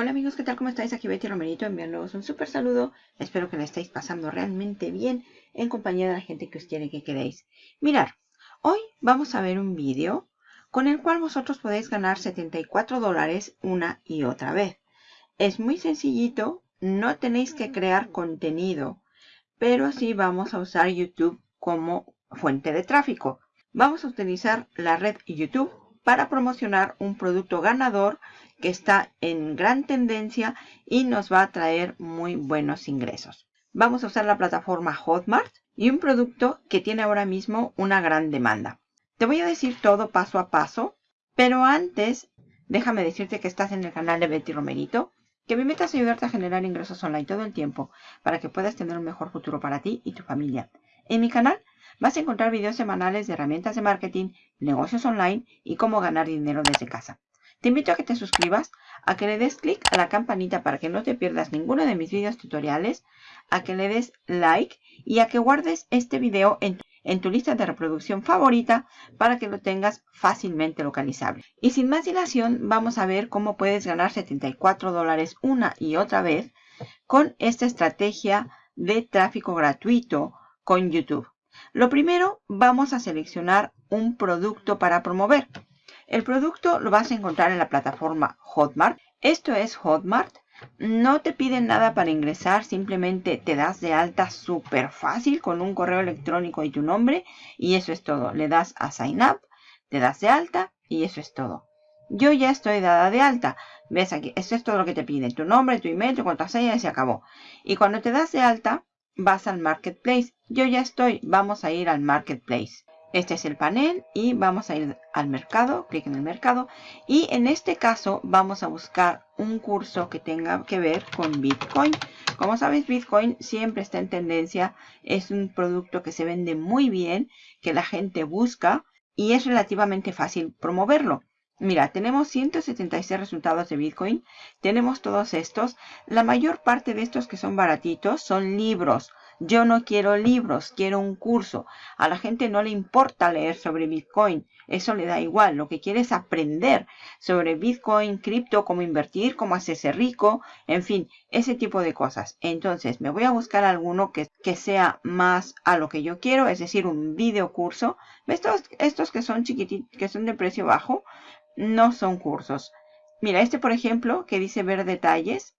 Hola amigos, ¿qué tal? ¿Cómo estáis? Aquí Betty Romerito enviándoos un súper saludo. Espero que la estéis pasando realmente bien en compañía de la gente que os quiere que queréis. Mirar, hoy vamos a ver un vídeo con el cual vosotros podéis ganar 74 dólares una y otra vez. Es muy sencillito, no tenéis que crear contenido, pero sí vamos a usar YouTube como fuente de tráfico. Vamos a utilizar la red YouTube para promocionar un producto ganador que está en gran tendencia y nos va a traer muy buenos ingresos. Vamos a usar la plataforma Hotmart y un producto que tiene ahora mismo una gran demanda. Te voy a decir todo paso a paso, pero antes déjame decirte que estás en el canal de Betty Romerito, que mi meta es ayudarte a generar ingresos online todo el tiempo para que puedas tener un mejor futuro para ti y tu familia. En mi canal vas a encontrar videos semanales de herramientas de marketing, negocios online y cómo ganar dinero desde casa. Te invito a que te suscribas, a que le des clic a la campanita para que no te pierdas ninguno de mis videos tutoriales, a que le des like y a que guardes este video en tu, en tu lista de reproducción favorita para que lo tengas fácilmente localizable. Y sin más dilación, vamos a ver cómo puedes ganar 74 dólares una y otra vez con esta estrategia de tráfico gratuito con YouTube. Lo primero, vamos a seleccionar un producto para promover. El producto lo vas a encontrar en la plataforma Hotmart. Esto es Hotmart. No te piden nada para ingresar, simplemente te das de alta súper fácil con un correo electrónico y tu nombre y eso es todo. Le das a Sign Up, te das de alta y eso es todo. Yo ya estoy dada de alta. ¿Ves aquí? Esto es todo lo que te piden. Tu nombre, tu email, tu contraseña y se acabó. Y cuando te das de alta, vas al Marketplace. Yo ya estoy. Vamos a ir al Marketplace. Este es el panel y vamos a ir al mercado, clic en el mercado y en este caso vamos a buscar un curso que tenga que ver con Bitcoin. Como sabes, Bitcoin siempre está en tendencia, es un producto que se vende muy bien, que la gente busca y es relativamente fácil promoverlo. Mira, tenemos 176 resultados de Bitcoin, tenemos todos estos. La mayor parte de estos que son baratitos son libros yo no quiero libros, quiero un curso. A la gente no le importa leer sobre Bitcoin. Eso le da igual. Lo que quiere es aprender sobre Bitcoin, cripto, cómo invertir, cómo hacerse rico, en fin, ese tipo de cosas. Entonces, me voy a buscar alguno que, que sea más a lo que yo quiero, es decir, un video curso. Estos, estos que son chiquititos, que son de precio bajo, no son cursos. Mira, este por ejemplo, que dice ver detalles,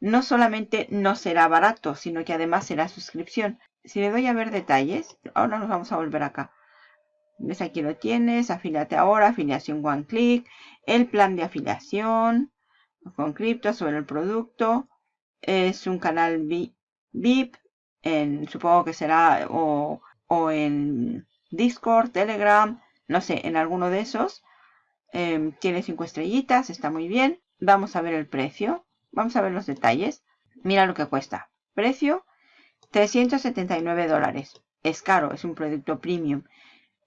no solamente no será barato, sino que además será suscripción. Si le doy a ver detalles, ahora nos vamos a volver acá. ¿Ves? Aquí lo tienes, afiliate ahora, afiliación one click, el plan de afiliación con cripto sobre el producto. Es un canal VIP, en, supongo que será o, o en Discord, Telegram, no sé, en alguno de esos. Em, tiene cinco estrellitas, está muy bien. Vamos a ver el precio. Vamos a ver los detalles. Mira lo que cuesta. Precio, 379 dólares. Es caro, es un producto premium.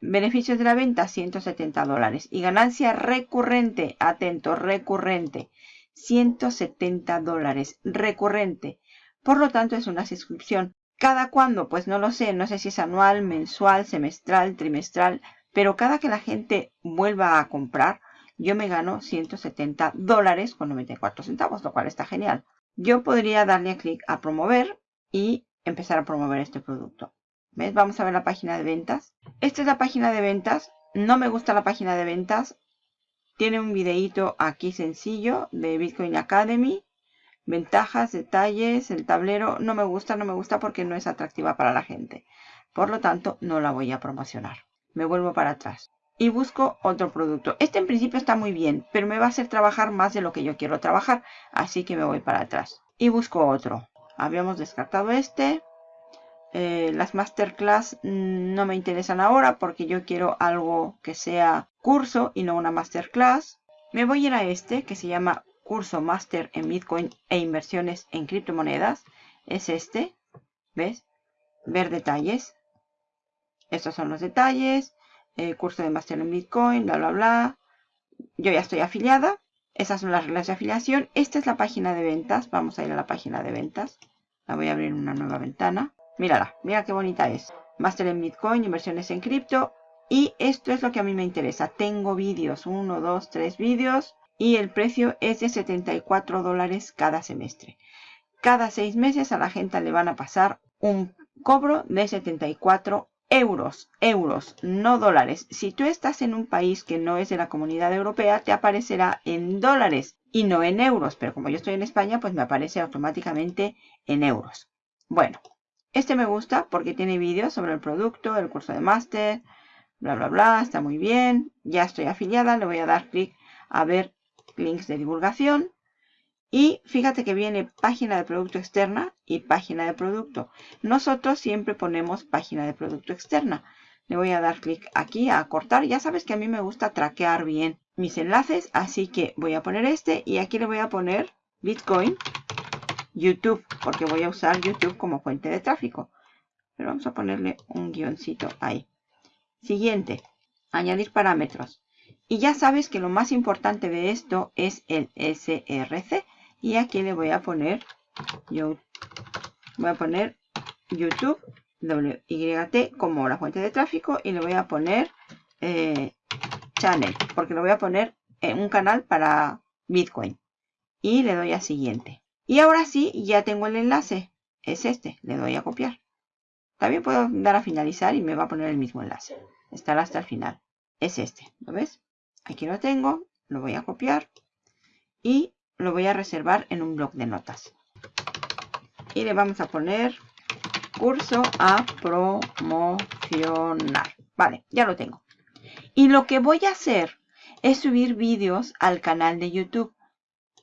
Beneficios de la venta, 170 dólares. Y ganancia recurrente, atento, recurrente, 170 dólares, recurrente. Por lo tanto, es una suscripción. ¿Cada cuándo? Pues no lo sé. No sé si es anual, mensual, semestral, trimestral. Pero cada que la gente vuelva a comprar, yo me gano 170 dólares con 94 centavos, lo cual está genial. Yo podría darle clic a promover y empezar a promover este producto. ¿Ves? Vamos a ver la página de ventas. Esta es la página de ventas. No me gusta la página de ventas. Tiene un videíto aquí sencillo de Bitcoin Academy. Ventajas, detalles, el tablero. No me gusta, no me gusta porque no es atractiva para la gente. Por lo tanto, no la voy a promocionar. Me vuelvo para atrás y busco otro producto. Este en principio está muy bien, pero me va a hacer trabajar más de lo que yo quiero trabajar. Así que me voy para atrás. Y busco otro. Habíamos descartado este. Eh, las masterclass mm, no me interesan ahora porque yo quiero algo que sea curso y no una masterclass. Me voy a ir a este que se llama curso master en Bitcoin e inversiones en criptomonedas. Es este. ¿Ves? Ver detalles. Estos son los detalles. Eh, curso de máster en Bitcoin, bla, bla, bla. Yo ya estoy afiliada. Esas son las reglas de afiliación. Esta es la página de ventas. Vamos a ir a la página de ventas. La voy a abrir en una nueva ventana. Mírala, mira qué bonita es. Máster en Bitcoin, inversiones en cripto. Y esto es lo que a mí me interesa. Tengo vídeos, uno, dos, tres vídeos. y el precio es de 74 dólares cada semestre. Cada seis meses a la gente le van a pasar un cobro de 74 euros, euros, no dólares. Si tú estás en un país que no es de la comunidad europea, te aparecerá en dólares y no en euros. Pero como yo estoy en España, pues me aparece automáticamente en euros. Bueno, este me gusta porque tiene vídeos sobre el producto, el curso de máster, bla, bla, bla. Está muy bien. Ya estoy afiliada. Le voy a dar clic a ver links de divulgación. Y fíjate que viene página de producto externa y página de producto. Nosotros siempre ponemos página de producto externa. Le voy a dar clic aquí a cortar. Ya sabes que a mí me gusta traquear bien mis enlaces. Así que voy a poner este y aquí le voy a poner Bitcoin YouTube. Porque voy a usar YouTube como fuente de tráfico. Pero vamos a ponerle un guioncito ahí. Siguiente. Añadir parámetros. Y ya sabes que lo más importante de esto es el SRC. Y aquí le voy a poner, yo voy a poner YouTube WYT como la fuente de tráfico y le voy a poner eh, channel, porque lo voy a poner en un canal para Bitcoin. Y le doy a siguiente. Y ahora sí, ya tengo el enlace. Es este, le doy a copiar. También puedo dar a finalizar y me va a poner el mismo enlace. Estará hasta el final. Es este, ¿lo ves? Aquí lo tengo, lo voy a copiar y lo voy a reservar en un blog de notas. Y le vamos a poner curso a promocionar. Vale, ya lo tengo. Y lo que voy a hacer es subir vídeos al canal de YouTube.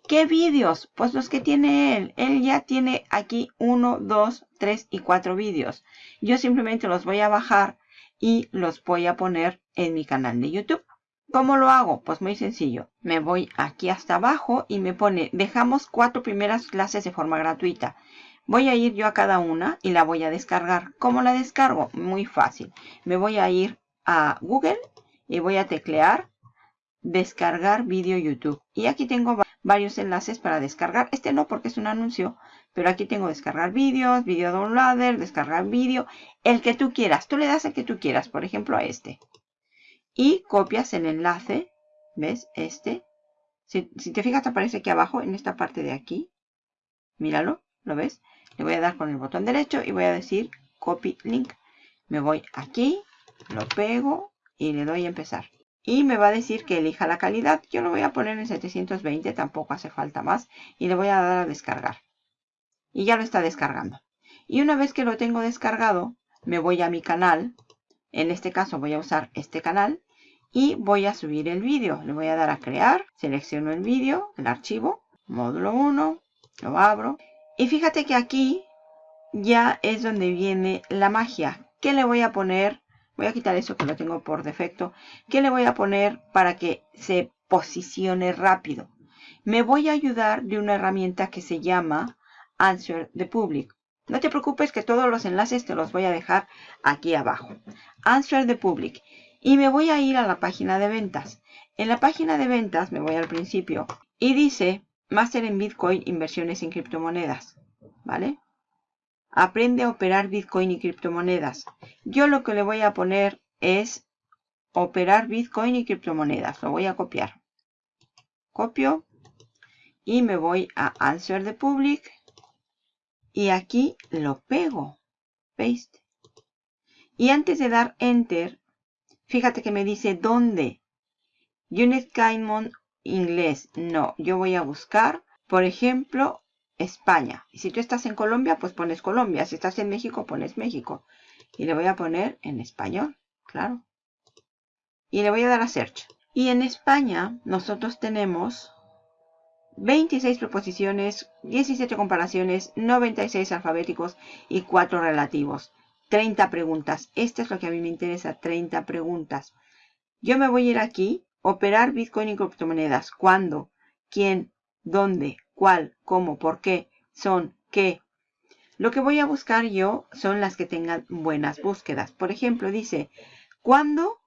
¿Qué vídeos? Pues los que tiene él. Él ya tiene aquí uno, dos, tres y cuatro vídeos. Yo simplemente los voy a bajar y los voy a poner en mi canal de YouTube. ¿Cómo lo hago? Pues muy sencillo. Me voy aquí hasta abajo y me pone, dejamos cuatro primeras clases de forma gratuita. Voy a ir yo a cada una y la voy a descargar. ¿Cómo la descargo? Muy fácil. Me voy a ir a Google y voy a teclear descargar vídeo YouTube. Y aquí tengo varios enlaces para descargar. Este no porque es un anuncio, pero aquí tengo descargar vídeos, video downloader, descargar vídeo, el que tú quieras. Tú le das el que tú quieras, por ejemplo a este y copias el enlace, ¿ves? Este. Si, te fijas aparece aquí abajo, en esta parte de aquí. Míralo, ¿lo ves? Le voy a dar con el botón derecho y voy a decir copy link. Me voy aquí, lo pego y le doy a empezar. Y me va a decir que elija la calidad. Yo lo voy a poner en 720, tampoco hace falta más. Y le voy a dar a descargar. Y ya lo está descargando. Y una vez que lo tengo descargado, me voy a mi canal. En este caso voy a usar este canal y voy a subir el vídeo. Le voy a dar a crear, selecciono el vídeo, el archivo, módulo 1, lo abro. Y fíjate que aquí ya es donde viene la magia. ¿Qué le voy a poner? Voy a quitar eso que lo tengo por defecto. ¿Qué le voy a poner para que se posicione rápido? Me voy a ayudar de una herramienta que se llama Answer the Public. No te preocupes que todos los enlaces te los voy a dejar aquí abajo. Answer the Public. Y me voy a ir a la página de ventas. En la página de ventas me voy al principio y dice Máster en Bitcoin, inversiones en criptomonedas. ¿Vale? Aprende a operar Bitcoin y criptomonedas. Yo lo que le voy a poner es operar Bitcoin y criptomonedas. Lo voy a copiar. Copio y me voy a Answer the Public y aquí lo pego. Paste. Y antes de dar Enter, Fíjate que me dice dónde. Unit Caimon inglés. No, yo voy a buscar, por ejemplo, España. Si tú estás en Colombia, pues pones Colombia. Si estás en México, pones México. Y le voy a poner en español, claro. Y le voy a dar a Search. Y en España nosotros tenemos 26 proposiciones, 17 comparaciones, 96 alfabéticos y 4 relativos. 30 preguntas. Esto es lo que a mí me interesa, 30 preguntas. Yo me voy a ir aquí, operar Bitcoin y criptomonedas. ¿Cuándo? ¿Quién? ¿Dónde? ¿Cuál? ¿Cómo? ¿Por qué? ¿Son? ¿Qué? Lo que voy a buscar yo son las que tengan buenas búsquedas. Por ejemplo, dice, ¿cuándo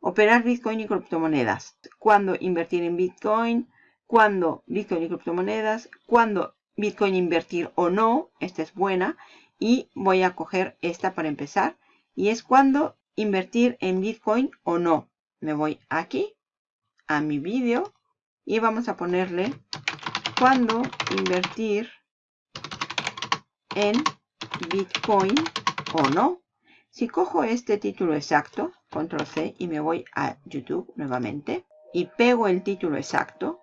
operar Bitcoin y criptomonedas? ¿Cuándo invertir en Bitcoin? ¿Cuándo Bitcoin y criptomonedas? ¿Cuándo Bitcoin invertir o no? Esta es buena y voy a coger esta para empezar y es cuando invertir en Bitcoin o no. Me voy aquí a mi vídeo y vamos a ponerle cuándo invertir en Bitcoin o no. Si cojo este título exacto, control C y me voy a YouTube nuevamente y pego el título exacto,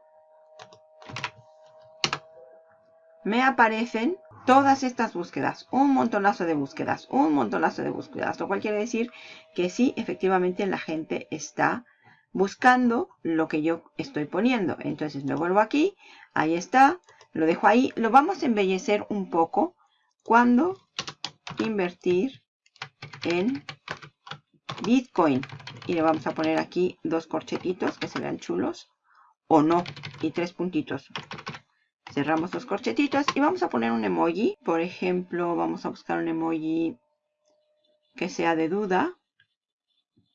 me aparecen todas estas búsquedas, un montonazo de búsquedas, un montonazo de búsquedas, lo cual quiere decir que sí, efectivamente la gente está buscando lo que yo estoy poniendo. Entonces me vuelvo aquí, ahí está, lo dejo ahí, lo vamos a embellecer un poco cuando invertir en Bitcoin. Y le vamos a poner aquí dos corchetitos que se vean chulos o no, y tres puntitos. Cerramos los corchetitos y vamos a poner un emoji. Por ejemplo, vamos a buscar un emoji que sea de duda.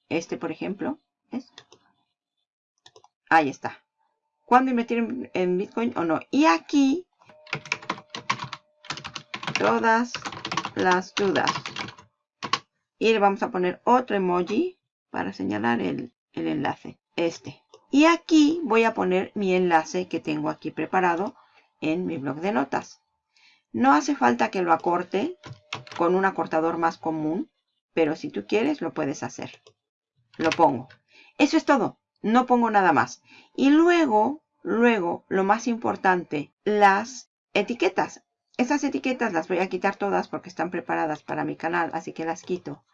Este, por ejemplo. Ahí está. ¿Cuándo invertir en Bitcoin o no? Y aquí, todas las dudas. Y le vamos a poner otro emoji para señalar el, el enlace. Este. Y aquí voy a poner mi enlace que tengo aquí preparado en mi blog de notas. No hace falta que lo acorte con un acortador más común, pero si tú quieres lo puedes hacer. Lo pongo. Eso es todo. No pongo nada más. Y luego, luego, lo más importante, las etiquetas. Esas etiquetas las voy a quitar todas porque están preparadas para mi canal, así que las quito.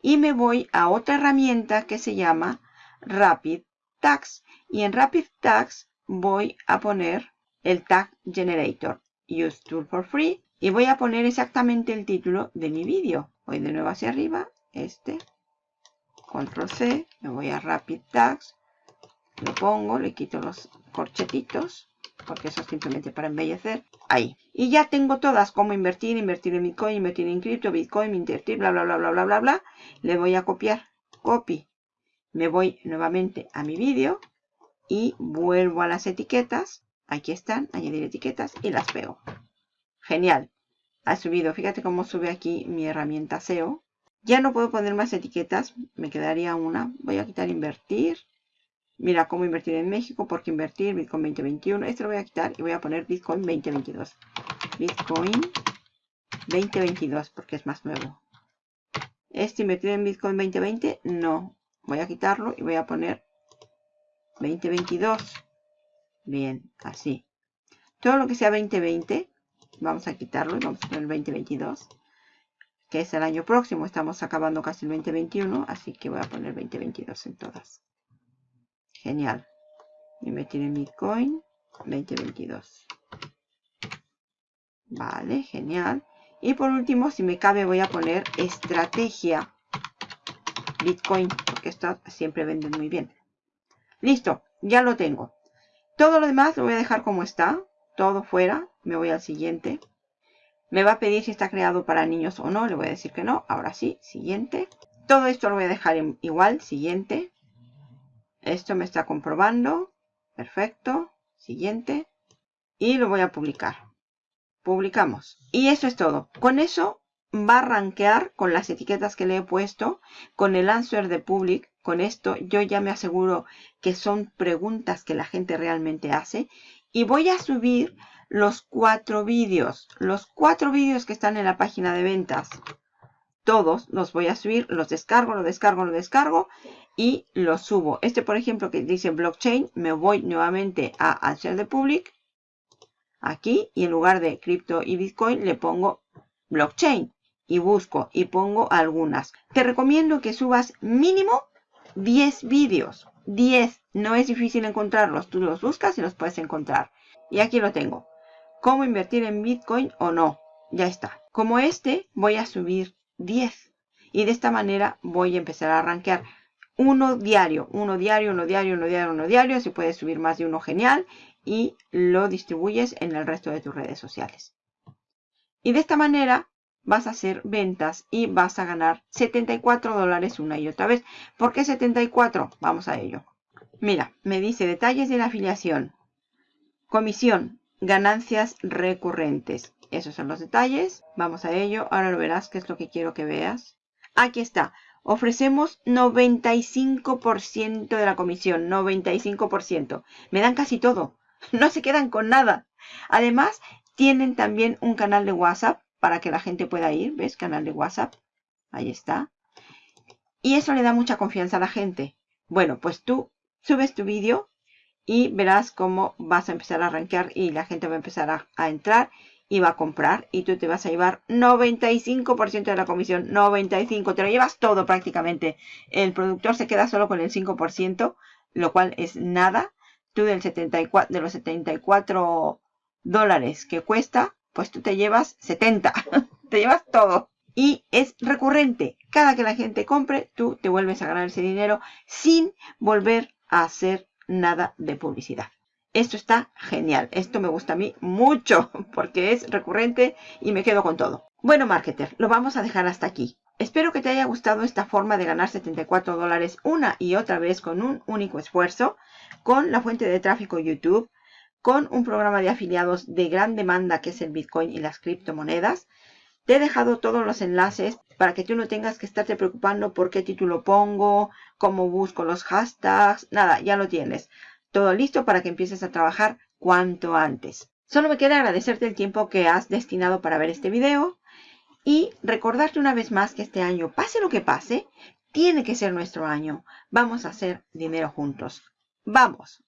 Y me voy a otra herramienta que se llama Rapid Tags. Y en Rapid Tags voy a poner el tag generator. Use tool for free. Y voy a poner exactamente el título de mi vídeo. Voy de nuevo hacia arriba este. Control c me voy a rapid tags. Lo pongo le quito los corchetitos porque eso es simplemente para embellecer. Ahí. Y ya tengo todas como invertir invertir en bitcoin invertir en cripto bitcoin invertir bla bla bla bla bla bla bla. Le voy a copiar. Copy. Me voy nuevamente a mi vídeo y vuelvo a las etiquetas Aquí están, añadir etiquetas y las pego. Genial. Ha subido, fíjate cómo sube aquí mi herramienta SEO. Ya no puedo poner más etiquetas, me quedaría una. Voy a quitar invertir. Mira cómo invertir en México, porque invertir Bitcoin 2021. Este lo voy a quitar y voy a poner Bitcoin 2022. Bitcoin 2022, porque es más nuevo. Este invertir en Bitcoin 2020, no. Voy a quitarlo y voy a poner 2022. Bien, así. Todo lo que sea 2020, vamos a quitarlo y vamos a poner el 2022, que es el año próximo. Estamos acabando casi el 2021, así que voy a poner 2022 en todas. Genial. Y meter en Bitcoin 2022. Vale, genial. Y por último, si me cabe, voy a poner estrategia Bitcoin, porque esto siempre venden muy bien. Listo, ya lo tengo. Todo lo demás lo voy a dejar como está. Todo fuera. Me voy al siguiente. Me va a pedir si está creado para niños o no. Le voy a decir que no. Ahora sí. Siguiente. Todo esto lo voy a dejar igual. Siguiente. Esto me está comprobando. Perfecto. Siguiente. Y lo voy a publicar. Publicamos. Y eso es todo. Con eso va a rankear con las etiquetas que le he puesto. Con el answer de public con esto yo ya me aseguro que son preguntas que la gente realmente hace. Y voy a subir los cuatro vídeos. Los cuatro vídeos que están en la página de ventas. Todos los voy a subir. Los descargo, los descargo, los descargo. Y los subo. Este, por ejemplo, que dice blockchain. Me voy nuevamente a hacer de public. Aquí. Y en lugar de cripto y bitcoin le pongo blockchain. Y busco y pongo algunas. Te recomiendo que subas mínimo 10 vídeos. 10. No es difícil encontrarlos. Tú los buscas y los puedes encontrar. Y aquí lo tengo. ¿Cómo invertir en Bitcoin o no? Ya está. Como este, voy a subir 10. Y de esta manera voy a empezar a rankear. Uno diario, uno diario, uno diario, uno diario, uno diario. Si puedes subir más de uno, genial. Y lo distribuyes en el resto de tus redes sociales. Y de esta manera vas a hacer ventas y vas a ganar 74 dólares una y otra vez. ¿Por qué 74? Vamos a ello. Mira, me dice detalles de la afiliación. Comisión, ganancias recurrentes. Esos son los detalles. Vamos a ello. Ahora lo verás qué es lo que quiero que veas. Aquí está. ofrecemos 95% de la comisión, 95%. Me dan casi todo, no se quedan con nada. Además, tienen también un canal de WhatsApp para que la gente pueda ir, ¿ves? Canal de WhatsApp, ahí está. Y eso le da mucha confianza a la gente. Bueno, pues tú subes tu vídeo y verás cómo vas a empezar a arrancar y la gente va a empezar a, a entrar y va a comprar y tú te vas a llevar 95% de la comisión, 95%, te lo llevas todo prácticamente. El productor se queda solo con el 5%, lo cual es nada. Tú del 74, de los 74 dólares que cuesta, pues tú te llevas 70, te llevas todo. Y es recurrente. Cada que la gente compre, tú te vuelves a ganar ese dinero sin volver a hacer nada de publicidad. Esto está genial. Esto me gusta a mí mucho porque es recurrente y me quedo con todo. Bueno, marketer, lo vamos a dejar hasta aquí. Espero que te haya gustado esta forma de ganar 74 dólares una y otra vez con un único esfuerzo, con la fuente de tráfico YouTube, con un programa de afiliados de gran demanda que es el Bitcoin y las criptomonedas. Te he dejado todos los enlaces para que tú no tengas que estarte preocupando por qué título pongo, cómo busco los hashtags, nada, ya lo tienes todo listo para que empieces a trabajar cuanto antes. Solo me queda agradecerte el tiempo que has destinado para ver este video y recordarte una vez más que este año, pase lo que pase, tiene que ser nuestro año. Vamos a hacer dinero juntos. ¡Vamos!